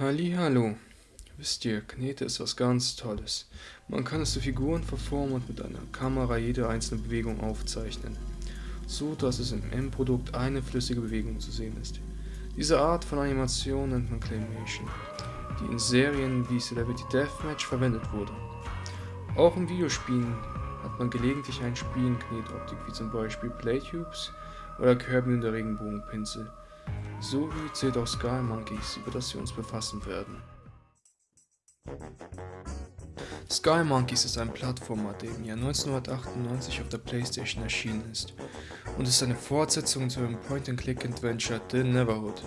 Hallo. Wisst ihr, Knete ist was ganz Tolles. Man kann es zu Figuren verformen und mit einer Kamera jede einzelne Bewegung aufzeichnen, so dass es im Endprodukt eine flüssige Bewegung zu sehen ist. Diese Art von Animation nennt man Claymation, die in Serien wie Celebrity Deathmatch verwendet wurde. Auch in Videospielen hat man gelegentlich ein Spiel in Knetoptik, wie zum Beispiel Playtubes oder Kirby und der Regenbogenpinsel, sowie zählt auch Sky Monkeys, über das wir uns befassen werden. Sky Monkeys ist ein Plattformer, der im Jahr 1998 auf der Playstation erschienen ist und ist eine Fortsetzung zu dem Point-and-Click-Adventure The Neverhood.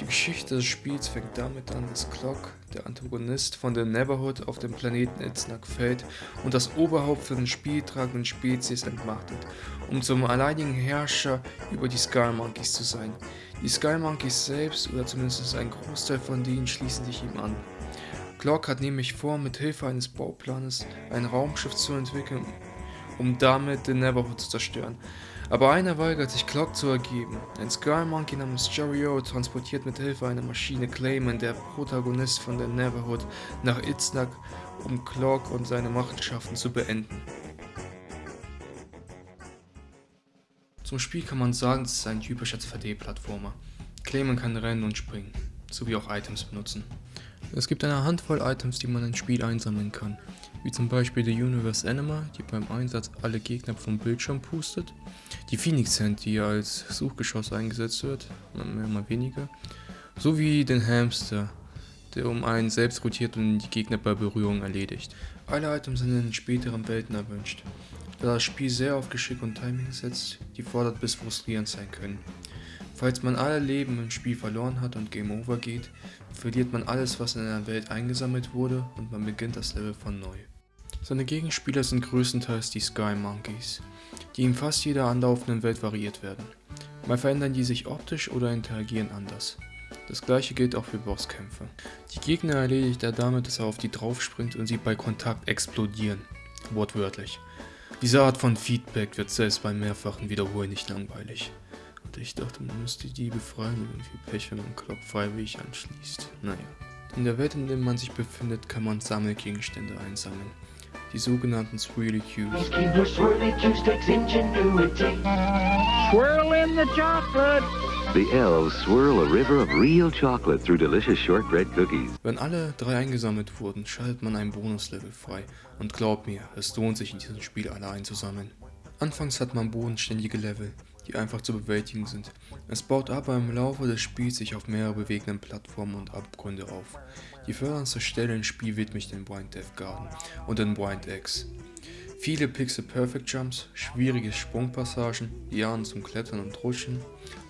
Die Geschichte des Spiels fängt damit an, dass Clock, der Antagonist von The Neverhood, auf dem Planeten Itznak fällt und das Oberhaupt für den spieltragenden Spezies entmachtet, um zum alleinigen Herrscher über die Sky Monkeys zu sein. Die Sky Monkeys selbst, oder zumindest ein Großteil von denen, schließen sich ihm an. Clark hat nämlich vor, mit Hilfe eines Bauplanes ein Raumschiff zu entwickeln, um damit den Neverhood zu zerstören. Aber einer weigert sich, Clark zu ergeben. Ein Sky Monkey namens Jerry transportiert mit Hilfe einer Maschine Clayman, der Protagonist von der Neverhood, nach Itznak, um Clark und seine Machenschaften zu beenden. Zum Spiel kann man sagen, es ist ein typischer 2D-Plattformer. Clayman kann rennen und springen, sowie auch Items benutzen. Es gibt eine Handvoll Items, die man ins Spiel einsammeln kann, wie zum Beispiel die Universe Anima, die beim Einsatz alle Gegner vom Bildschirm pustet, die Phoenix Hand, die als Suchgeschoss eingesetzt wird, mehr mal weniger, sowie den Hamster, der um einen selbst rotiert und die Gegner bei Berührung erledigt. Alle Items sind in späteren Welten erwünscht, da das Spiel sehr auf Geschick und Timing setzt, die fordert bis frustrierend sein können. Falls man alle Leben im Spiel verloren hat und Game Over geht, verliert man alles, was in der Welt eingesammelt wurde und man beginnt das Level von neu. Seine Gegenspieler sind größtenteils die Sky Monkeys, die in fast jeder anlaufenden Welt variiert werden. Mal verändern die sich optisch oder interagieren anders. Das gleiche gilt auch für Bosskämpfe. Die Gegner erledigt er damit, dass er auf die draufspringt und sie bei Kontakt explodieren. Wortwörtlich. Diese Art von Feedback wird selbst beim mehrfachen Wiederholen nicht langweilig. Ich dachte, man müsste die befreien, irgendwie Pech, wenn man Club freiwillig anschließt. Naja. In der Welt, in der man sich befindet, kann man Sammelgegenstände einsammeln. Die sogenannten Swirly Cubes. Swirl in the chocolate! The elves swirl a river of real chocolate through delicious shortbread cookies. Wenn alle drei eingesammelt wurden, schaltet man ein Bonuslevel frei. Und glaubt mir, es lohnt sich in diesem Spiel alle einzusammeln. Anfangs hat man bodenständige Level, die einfach zu bewältigen sind. Es baut aber im Laufe des Spiels sich auf mehrere bewegenden Plattformen und Abgründe auf. Die förderndste Stelle im Spiel widme ich den Blind Death Garden und den Blind X. Viele Pixel Perfect Jumps, schwierige Sprungpassagen, Lianen zum Klettern und Rutschen,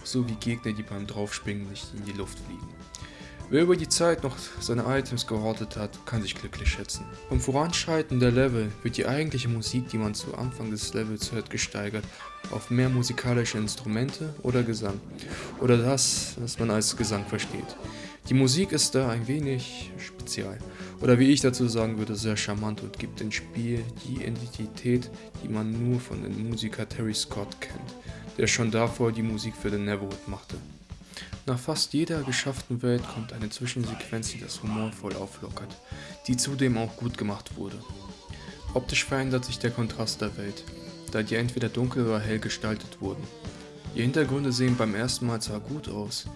sowie Gegner, die beim Draufspringen nicht in die Luft fliegen. Wer über die Zeit noch seine Items gehortet hat, kann sich glücklich schätzen. Vom Voranschreiten der Level wird die eigentliche Musik, die man zu Anfang des Levels hört, gesteigert auf mehr musikalische Instrumente oder Gesang oder das, was man als Gesang versteht. Die Musik ist da ein wenig spezial oder wie ich dazu sagen würde, sehr charmant und gibt dem Spiel die Identität, die man nur von dem Musiker Terry Scott kennt, der schon davor die Musik für The Neverwood machte. Nach fast jeder geschafften Welt kommt eine Zwischensequenz, die das humorvoll auflockert, die zudem auch gut gemacht wurde. Optisch verändert sich der Kontrast der Welt, da die entweder dunkel oder hell gestaltet wurden. Die Hintergründe sehen beim ersten Mal zwar gut aus,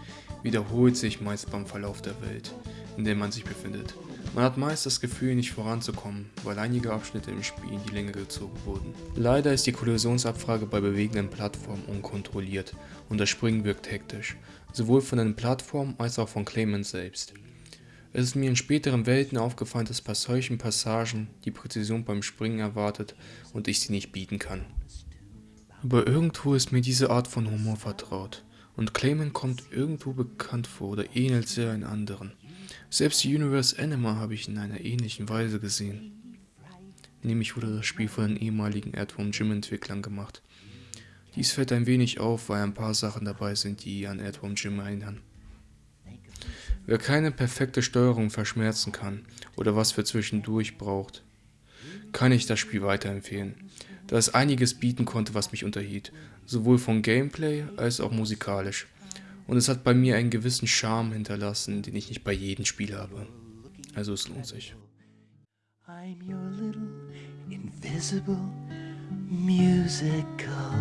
wiederholt sich meist beim Verlauf der Welt, in der man sich befindet. Man hat meist das Gefühl, nicht voranzukommen, weil einige Abschnitte im Spiel in die Länge gezogen wurden. Leider ist die Kollisionsabfrage bei bewegenden Plattformen unkontrolliert und das Springen wirkt hektisch, sowohl von den Plattformen als auch von Clayman selbst. Es ist mir in späteren Welten aufgefallen, dass bei solchen Passagen die Präzision beim Springen erwartet und ich sie nicht bieten kann. Aber irgendwo ist mir diese Art von Humor vertraut und Clayman kommt irgendwo bekannt vor oder ähnelt sehr in anderen. Selbst die Universe Anima habe ich in einer ähnlichen Weise gesehen. Nämlich wurde das Spiel von den ehemaligen Earthworm Jim Entwicklern gemacht. Dies fällt ein wenig auf, weil ein paar Sachen dabei sind, die an Earthworm Jim erinnern. Wer keine perfekte Steuerung verschmerzen kann oder was für zwischendurch braucht, kann ich das Spiel weiterempfehlen, da es einiges bieten konnte, was mich unterhielt, sowohl von Gameplay als auch musikalisch Und es hat bei mir einen gewissen Charme hinterlassen, den ich nicht bei jedem Spiel habe. Also es lohnt sich. I'm your little invisible musical